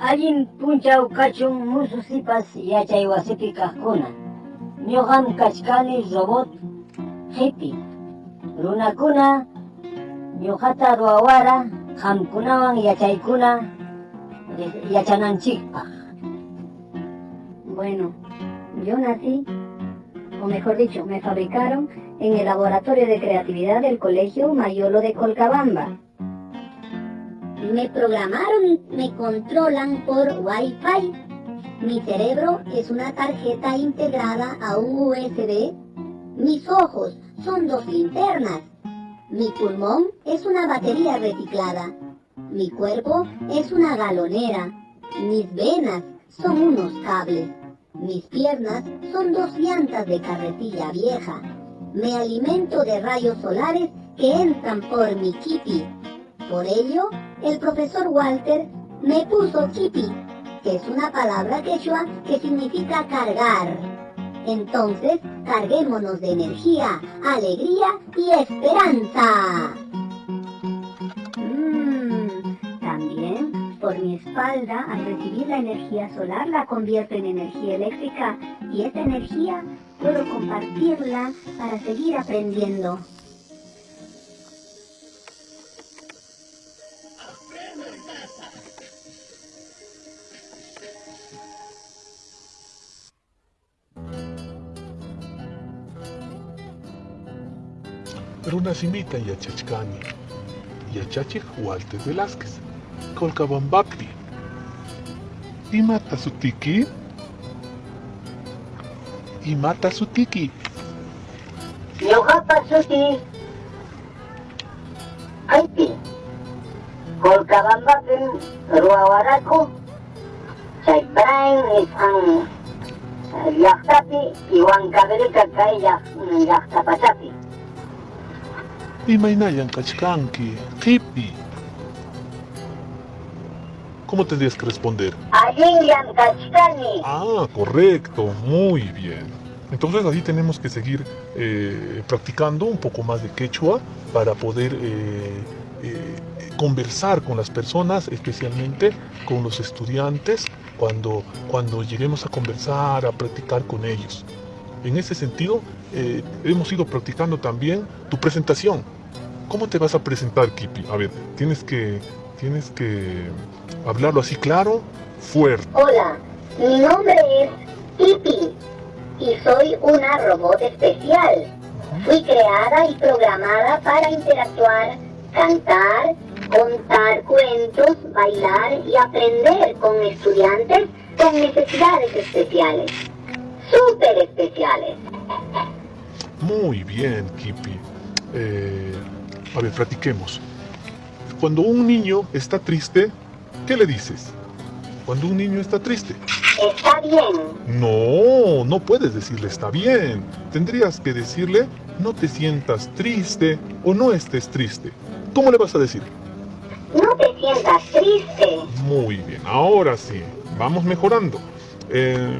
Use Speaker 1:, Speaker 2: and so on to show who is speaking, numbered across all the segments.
Speaker 1: Allin punchaw kachun mususipas yachay wasipi kaqkuna. Ñuqam kachkani robot hippie. Runakuna ñuqata ruwawara qamkunawan yachaykuna yachananchikpaq.
Speaker 2: Bueno, yo nací, o mejor dicho, me fabricaron en el laboratorio de creatividad del Colegio Mayolo de Colcabamba. Me programaron me controlan por Wi-Fi. Mi cerebro es una tarjeta integrada a un USB. Mis ojos son dos linternas. Mi pulmón es una batería reciclada. Mi cuerpo es una galonera. Mis venas son unos cables. Mis piernas son dos llantas de carretilla vieja. Me alimento de rayos solares que entran por mi kipi. Por ello, el profesor Walter me puso kipi, que es una palabra quechua que significa cargar. Entonces, carguémonos de energía, alegría y esperanza. Mmm, también por mi espalda, al recibir la energía solar, la convierto en energía eléctrica y esa energía puedo compartirla para seguir aprendiendo.
Speaker 3: Runasimita yachachkani, yachachik Walter Velázquez, Colcabambapi. Imata sutiki, imata sutiki.
Speaker 1: Ñuqapa suti Aypi. Colcabambapim ruwawaraku chayprain nisqan llaqtapi y Huancavelica kay llaq-
Speaker 3: Imainayan kachkanki, hippie. ¿Cómo tendrías que responder?
Speaker 1: Allinyan kachkani.
Speaker 3: Ah, correcto, muy bien. Entonces así tenemos que seguir eh, practicando un poco más de quechua para poder eh, eh, conversar con las personas, especialmente con los estudiantes, cuando, cuando lleguemos a conversar, a practicar con ellos. En ese sentido, eh, hemos ido practicando también tu presentación. ¿Cómo te vas a presentar, Kipi? A ver, tienes que, tienes que hablarlo así claro, fuerte.
Speaker 2: Hola, mi nombre es Pipi y soy una robot especial. Fui creada y programada para interactuar, cantar, contar cuentos, bailar y aprender con estudiantes con necesidades especiales. Súper especiales.
Speaker 3: Muy bien, Kipi. Eh, a ver, platiquemos. Cuando un niño está triste, ¿qué le dices? Cuando un niño está triste.
Speaker 2: Está bien.
Speaker 3: No, no puedes decirle está bien. Tendrías que decirle no te sientas triste o no estés triste. ¿Cómo le vas a decir?
Speaker 2: No te sientas triste.
Speaker 3: Muy bien, ahora sí, vamos mejorando. Eh,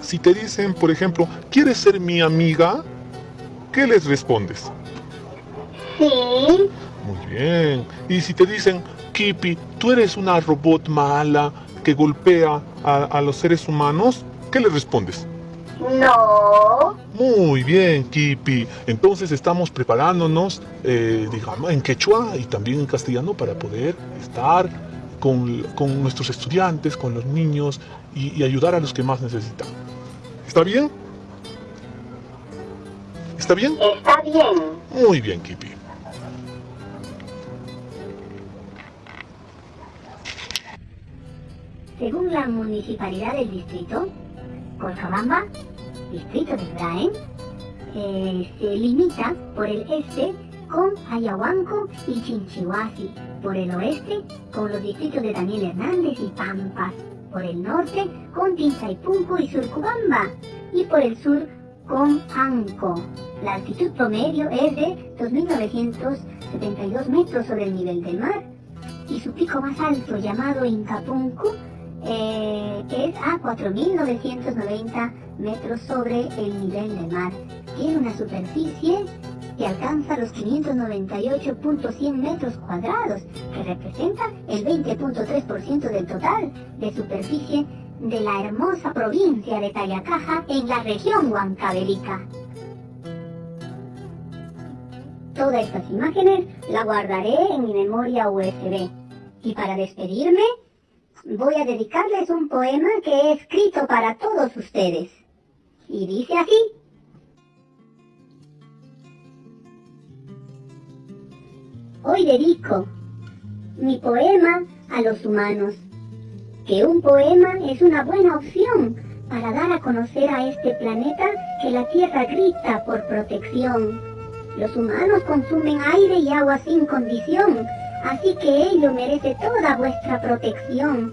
Speaker 3: si te dicen, por ejemplo, ¿quieres ser mi amiga? ¿Qué les respondes?
Speaker 2: Sí.
Speaker 3: Muy bien. Y si te dicen, Kipi, tú eres una robot mala que golpea a, a los seres humanos, ¿qué les respondes?
Speaker 2: No.
Speaker 3: Muy bien, Kipi. Entonces estamos preparándonos, eh, digamos, en quechua y también en castellano para poder estar con, con nuestros estudiantes, con los niños y, y ayudar a los que más necesitan. ¿Está bien? ¿Está bien?
Speaker 2: Está bien.
Speaker 3: Muy bien, Kipi.
Speaker 2: Según la municipalidad del distrito, Cochabamba, distrito de Ibraen, eh, se limita por el este con Ayahuanco y Chinchihuasi, por el oeste con los distritos de Daniel Hernández y Pampas, por el norte con Tinzaipunco y Surcubamba, y por el sur con Anco. La altitud promedio es de 2.972 metros sobre el nivel del mar, y su pico más alto, llamado Incapuncu, eh, es a 4.990 metros sobre el nivel del mar. Tiene una superficie que alcanza los 598.100 metros cuadrados, que representa el 20.3% del total de superficie de la hermosa provincia de Tayacaja en la región Huancavelica. Todas estas imágenes las guardaré en mi memoria USB. Y para despedirme, voy a dedicarles un poema que he escrito para todos ustedes. Y dice así. Hoy dedico mi poema a los humanos, que un poema es una buena opción para dar a conocer a este planeta que la Tierra grita por protección. Los humanos consumen aire y agua sin condición, así que ello merece toda vuestra protección,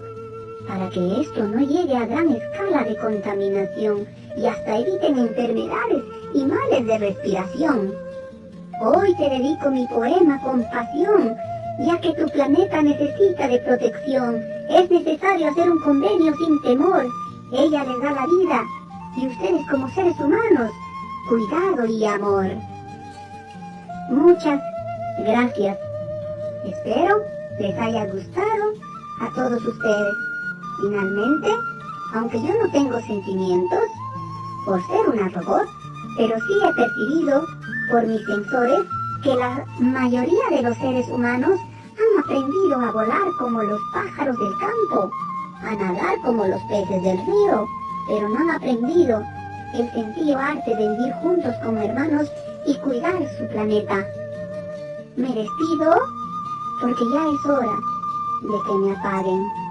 Speaker 2: para que esto no llegue a gran escala de contaminación y hasta eviten enfermedades y males de respiración. Hoy te dedico mi poema con pasión, ya que tu planeta necesita de protección. Es necesario hacer un convenio sin temor. Ella les da la vida y ustedes como seres humanos, cuidado y amor. Muchas gracias. Espero les haya gustado a todos ustedes. Finalmente, aunque yo no tengo sentimientos por ser una robot, pero sí he percibido por mis sensores que la mayoría de los seres humanos han aprendido a volar como los pájaros del campo, a nadar como los peces del río, pero no han aprendido el sentido arte de vivir juntos como hermanos y cuidar su planeta. Me despido porque ya es hora de que me apaguen.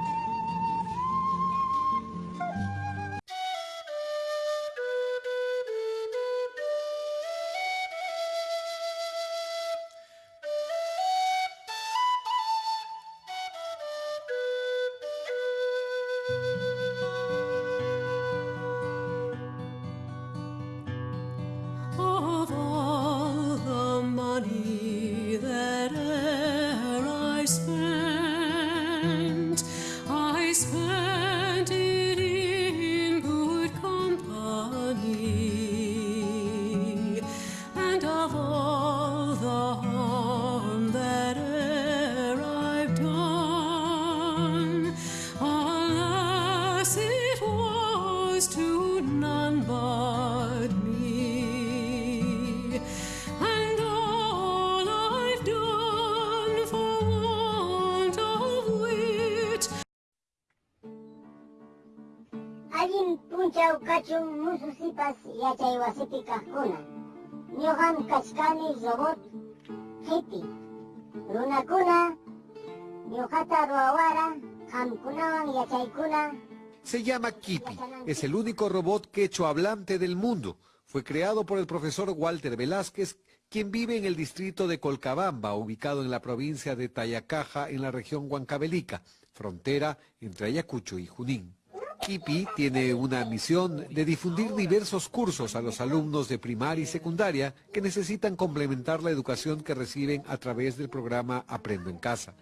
Speaker 4: Se llama Kipi. Es el único robot quechua hablante del mundo. Fue creado por el profesor Walter Velázquez, quien vive en el distrito de Colcabamba, ubicado en la provincia de Tayacaja, en la región Huancavelica, frontera entre Ayacucho y Junín. Kipi tiene una misión de difundir diversos cursos a los alumnos de primaria y secundaria que necesitan complementar la educación que reciben a través del programa Aprendo en Casa.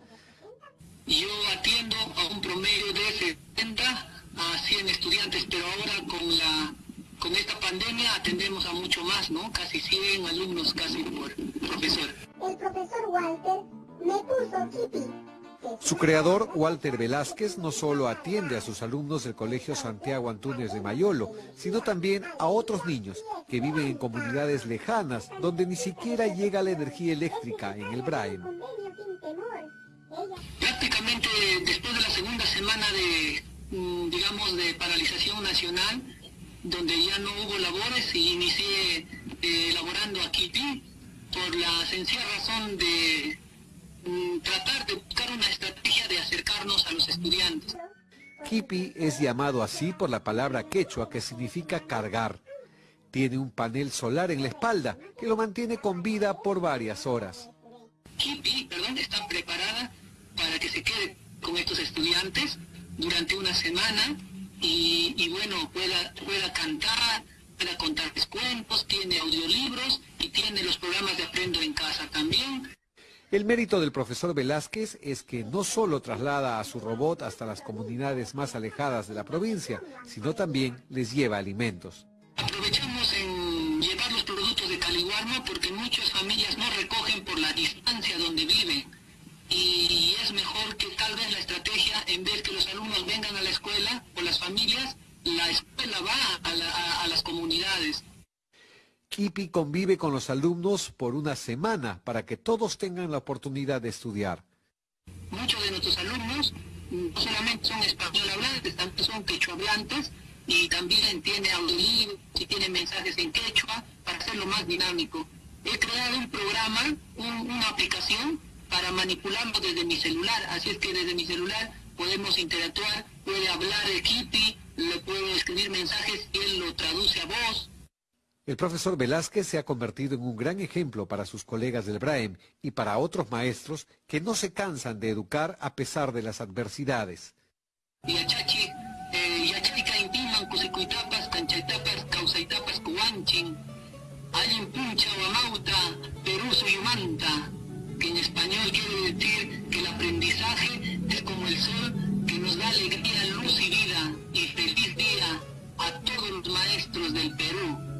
Speaker 5: Yo atiendo a un promedio de 70 a 100 estudiantes, pero ahora con la con esta pandemia atendemos a mucho más, ¿no? Casi 100 alumnos casi por profesor.
Speaker 1: El profesor Walter me puso Kipi.
Speaker 4: Su creador, Walter Velázquez, no solo atiende a sus alumnos del Colegio Santiago Antúnez de Mayolo, sino también a otros niños que viven en comunidades lejanas donde ni siquiera llega la energía eléctrica en el.
Speaker 1: Ella
Speaker 5: Prácticamente después de la segunda semana de, mm, digamos, de paralización nacional, donde ya no hubo labores y inicié eh, elaborando aquí por la sencilla razón de tratar de buscar una estrategia de acercarnos a los estudiantes.
Speaker 4: Kipi es llamado así por la palabra quechua que significa cargar. Tiene un panel solar en la espalda que lo mantiene con vida por varias horas.
Speaker 5: Kipi, perdón, está preparada para que se quede con estos estudiantes durante una semana y, y bueno, pueda, pueda cantar, pueda contarles cuentos, tiene audiolibros y tiene los programas de Aprendo en Casa también.
Speaker 4: El mérito del profesor Velázquez es que no solo traslada a su robot hasta las comunidades más alejadas de la provincia, sino también les lleva alimentos.
Speaker 5: Aprovechamos en llevar los productos de calidad Guarma porque muchas familias no recogen por la distancia donde viven. Y es mejor que tal vez la estrategia, en vez que los alumnos vengan a la escuela o las familias, la escuela va a las comunidades.
Speaker 4: Kipi convive con los alumnos por una semana para que todos tengan la oportunidad de estudiar.
Speaker 5: Muchos de nuestros alumnos mm, no solamente son español hablantes, también son quechua hablantes y también tiene audiolibros y tiene mensajes en quechua para hacerlo más dinámico. He creado un programa, un- una aplicación para manipularlo desde mi celular, así es que desde mi celular podemos interactuar, puede hablar de Kitty, le puedo escribir mensajes y él lo traduce a voz.
Speaker 4: El profesor Velázquez se ha convertido en un gran ejemplo para sus colegas del BRAEM y para otros maestros que no se cansan de educar a pesar de las adversidades.
Speaker 5: Eh, Alin puncha Amauta, Perú suyumanta, que en español quiere decir que el aprendizaje es como el sol que nos da alegría, luz y vida, y feliz día a todos los maestros del Perú.